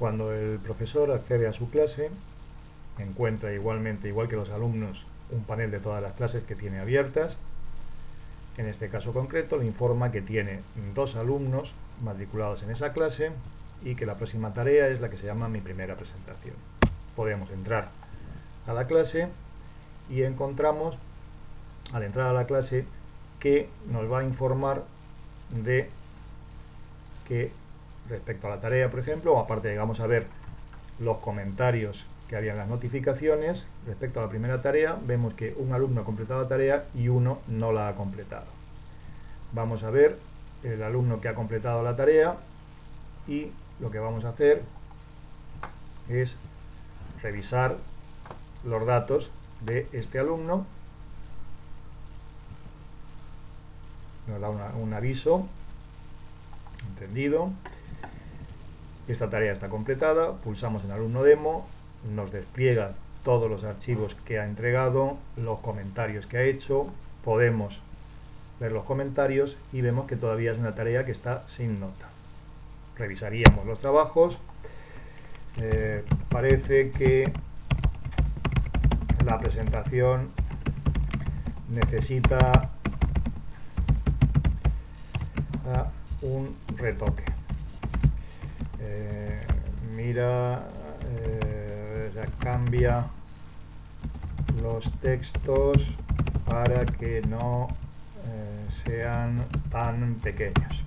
Cuando el profesor accede a su clase, encuentra igualmente, igual que los alumnos, un panel de todas las clases que tiene abiertas. En este caso concreto le informa que tiene dos alumnos matriculados en esa clase y que la próxima tarea es la que se llama mi primera presentación. Podemos entrar a la clase y encontramos al entrar a la clase que nos va a informar de que respecto a la tarea, por ejemplo, o aparte vamos a ver los comentarios que había en las notificaciones, respecto a la primera tarea, vemos que un alumno ha completado la tarea y uno no la ha completado. Vamos a ver el alumno que ha completado la tarea y lo que vamos a hacer es revisar los datos de este alumno nos da un aviso entendido esta tarea está completada pulsamos en alumno demo nos despliega todos los archivos que ha entregado los comentarios que ha hecho podemos ver los comentarios y vemos que todavía es una tarea que está sin nota revisaríamos los trabajos eh, parece que la presentación necesita un retoque. Eh, mira, eh, cambia los textos para que no eh, sean tan pequeños.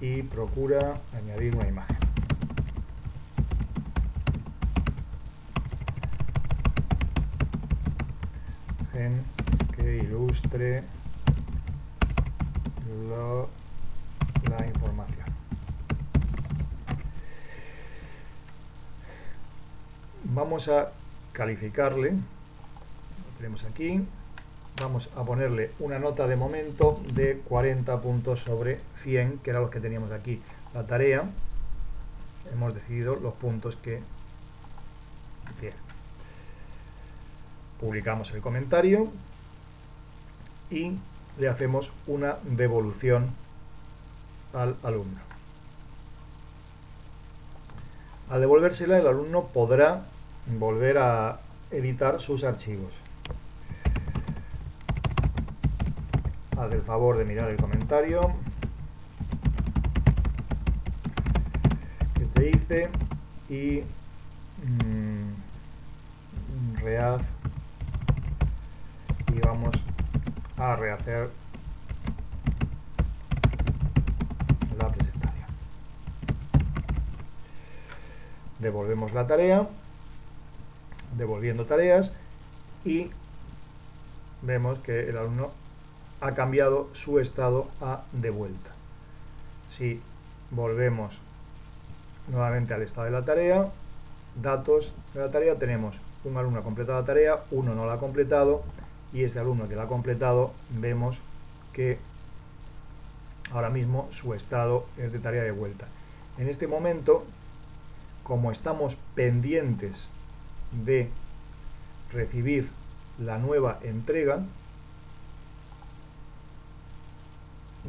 y procura añadir una imagen. Que ilustre la información. Vamos a calificarle, lo tenemos aquí, vamos a ponerle una nota de momento de 40 puntos sobre 100, que era los que teníamos aquí. La tarea, hemos decidido los puntos que tiene. Publicamos el comentario y le hacemos una devolución al alumno. Al devolvérsela, el alumno podrá volver a editar sus archivos. haz el favor de mirar el comentario que te hice y mmm, rehaz a rehacer la presentación devolvemos la tarea devolviendo tareas y vemos que el alumno ha cambiado su estado a de vuelta. Si volvemos nuevamente al estado de la tarea, datos de la tarea, tenemos un alumno ha completado la tarea, uno no la ha completado, y este alumno que la ha completado, vemos que ahora mismo su estado es de tarea de vuelta. En este momento, como estamos pendientes de recibir la nueva entrega,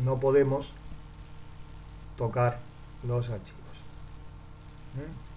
no podemos tocar los archivos. ¿Mm?